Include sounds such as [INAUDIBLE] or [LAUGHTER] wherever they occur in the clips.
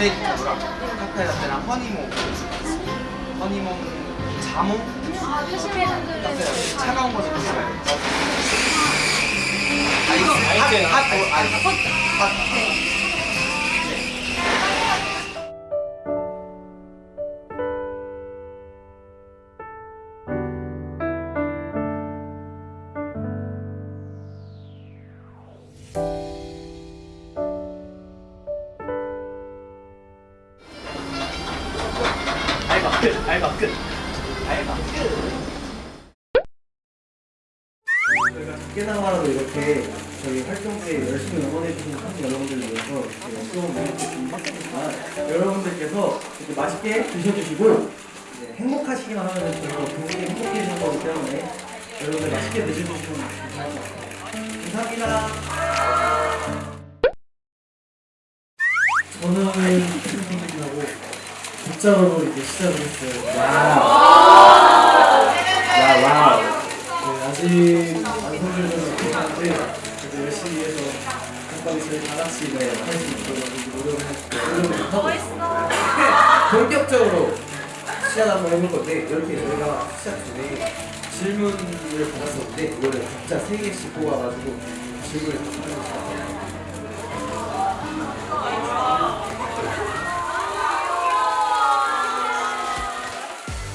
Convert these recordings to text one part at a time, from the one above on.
아메리카노랑 카페 라떼랑 허니몽. 허니몽 자몽? 카페 라떼. 차가운 거좀 드셔야 돼요. 아이스 핫, 아이스 핫 끝 알바 끝 알바 끝 저희가 깨나가라도 이렇게 저희 활동에 열심히 응원해주신 팬 여러분들을 위해서 이렇게 수업 해주시니까 여러분들께서 이렇게 맛있게 드셔주시고 네, 행복하시기만 하면 저희도 굉장히 행복해지는 거기 때문에 여러분들 맛있게 드셔주시면 감사합니다. 감사합니다. 국자로 이제 시작을 했어요. Wow. 야, wow. 네, 아직 완성되는 못하는데 그래도 열심히 해서 한번 저희 다 같이 네, 할수 있도록 노력을 하고 있습니다. 본격적으로 시작 한번 해볼 건데 이렇게 저희가 시작 전에 질문을 받았었는데 이거를 각자 세 개씩 뽑아가지고 질문을 답하는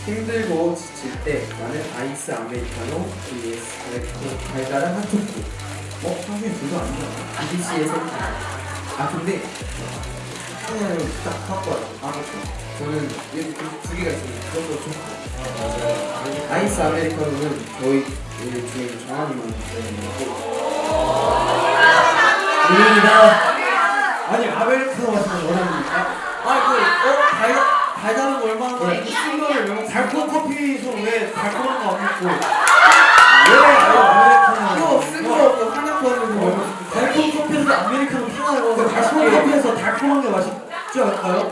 힘들고 지칠 때 나는 아이스 아메리카노 vs 달달한 핫초코 어? 사실 둘다 아니잖아. BBC의 선택 아 근데 그냥 딱 갖고 와요 아 맞죠. 저는 두, 두 개가 그런 거 좋고. 아이스 아메리카노는 저희 중에 정한이만 입니다. 아니 아메리카노 마시면 원합니까? 아 그 어? 달, 달달한 거 얼마나 네. 쓴 거를 왜 달콤 커피에서 왜 달콤한 거 안 먹고. 왜? 아메리카노 이거 쓴거 없고 하나도 안 먹고 달콤 커피에서 아메리카노 하나로 달콤 커피에서 달콤한 게 맛있지 않을까요?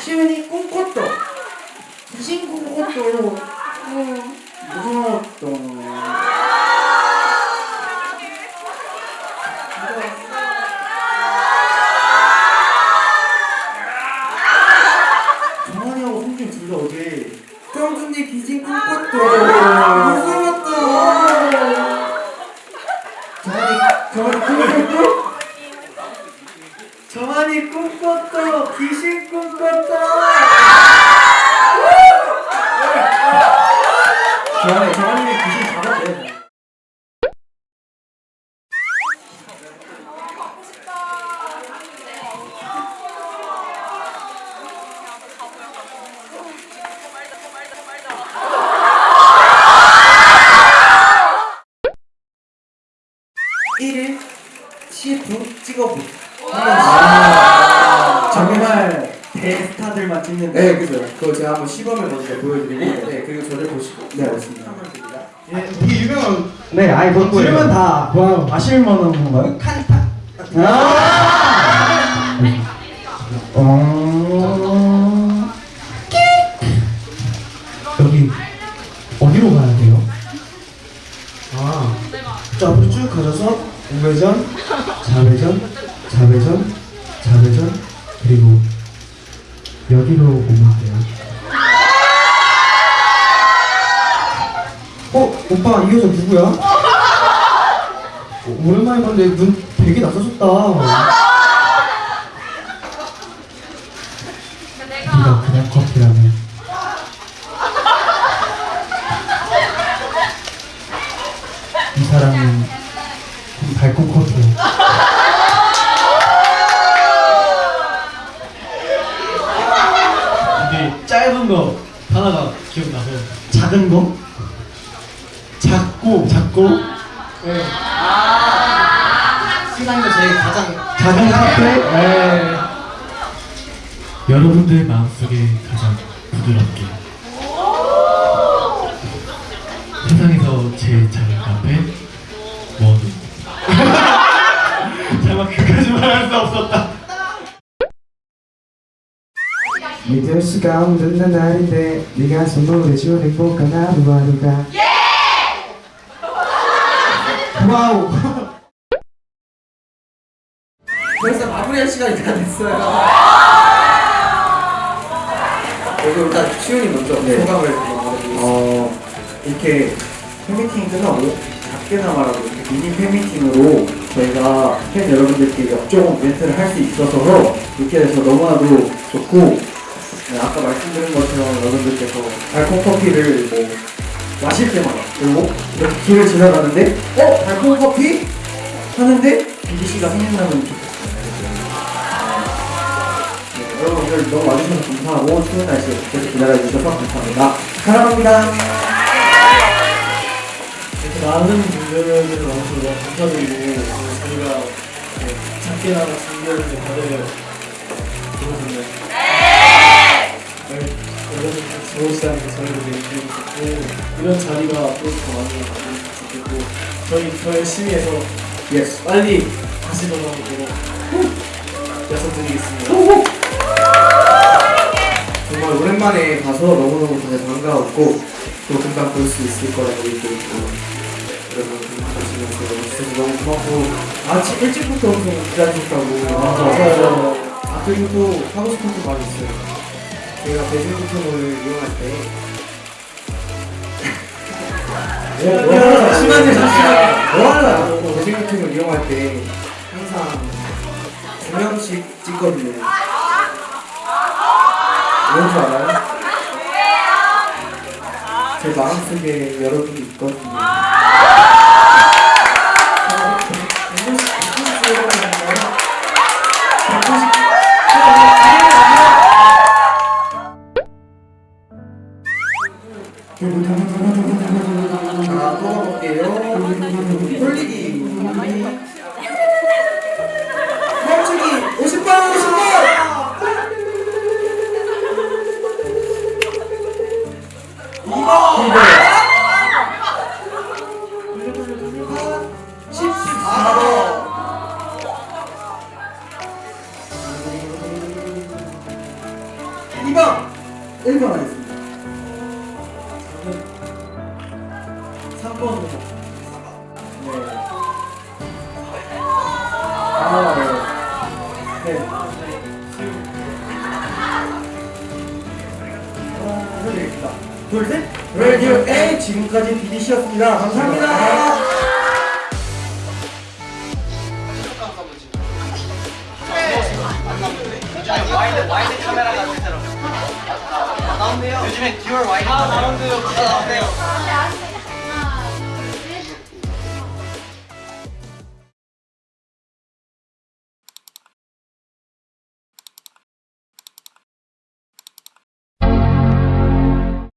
시은이 꿈꿨던 귀신 꿈꿨던 어, 무서웠던 정한이하고 성준 둘다 어제 정준이 귀신 꿈꿨던 무서웠던 정한이 정한이 꿈꿨던 정한이 꿈꿨던 귀신 꿈꿨던 정한이 정한이 귀신 잡았대 찍어보. 아 정말 대스타들만 찍는 네 그죠. 그거 제가 한번 시범을 먼저 보여드리고 저를 보시고 네 맞습니다. 예, 되게 유명한 네 아이 본 들으면 다 와, 아실 만한 건가요? 칸타. 아! 어... 여기 어디로 가야 돼요? 아, 자 앞으로 쭉 가셔서 우회전, 좌회전, 좌회전, 좌회전 그리고 여기로 오면 돼요. 어, 오빠 이 여자 누구야? 어, 오랜만에 봤는데 눈 되게 낯서셨다. 네가 그냥 커피라면 이 사람은 달콤 커피야. 근데 짧은 거 하나가 기억나서 작은 거? 작고 네. 아. 세상에서 제일 가장 작은 카페? 네. 여러분들 마음속에 가장 부드럽게. 세상에서 제일 작은 카페? 원우 잠깐 [LAUGHS] 그까지 말할 수 없었다. 믿을 수가 없는 날인데 네가 선물해준 행복한 하루하루가 와우. 벌써 마무리할 시간이 다 됐어요. 그리고 일단 시윤이 먼저 소감을 말해주세요. 어, 이렇게 팬미팅이 끝나고 작게나마라도 이렇게 미니 팬미팅으로 저희가 팬 여러분들께 역종 멘트를 할 수 있어서 이렇게 돼서 너무나도 좋고 네, 아까 말씀드린 것처럼 여러분들께서 달콤 커피를 뭐 마실 때마다 그리고 이렇게 길을 지나가는데 어? 달콤 커피? 하는데 씨가 생각나면 좋겠어요. 네, 여러분 오늘 너무 와주셔서 감사하고 추운 날씨에 계속 기다려주셔서 감사합니다. 사랑합니다. 이렇게 많은 분들을 와주셔서 감사드리고 저희가 네, 작게나마 준비를 다들 좋으셨나요? 네. 여러분 게 저희도 되게 기분이 좋고 이런 자리가 앞으로 더 많이 왔으면 좋겠고 저희 더 열심히 해서 Yes. 빨리 다시 돌아오도록 약속드리겠습니다. 정말 오랜만에 봐서 너무너무 다들 반가웠고 또 금방 볼 수 있을 거라고 믿고 있고 여러분 진짜 너무 고맙고 아침 일찍부터 엄청 기다리셨다고 맞아요. 아 그리고 또 하고 싶은 거 많이 있어요 저희가 대중교통을 이용할 때 잠시만요 잠시만요 뭐 하나? 대중교통을 이용할 때 항상 두 명씩 찍거든요. 뭔줄 알아요? 제 마음속에 여러분이 있거든요. 2번 1번 하겠습니다 3번 네. 아, 네. 네. 어, 둘, 셋! 레디오 A 지금까지 BDC였습니다. 감사합니다. 나온대요. 요즘에 디올 와인 아, 나온대요. 나온대요.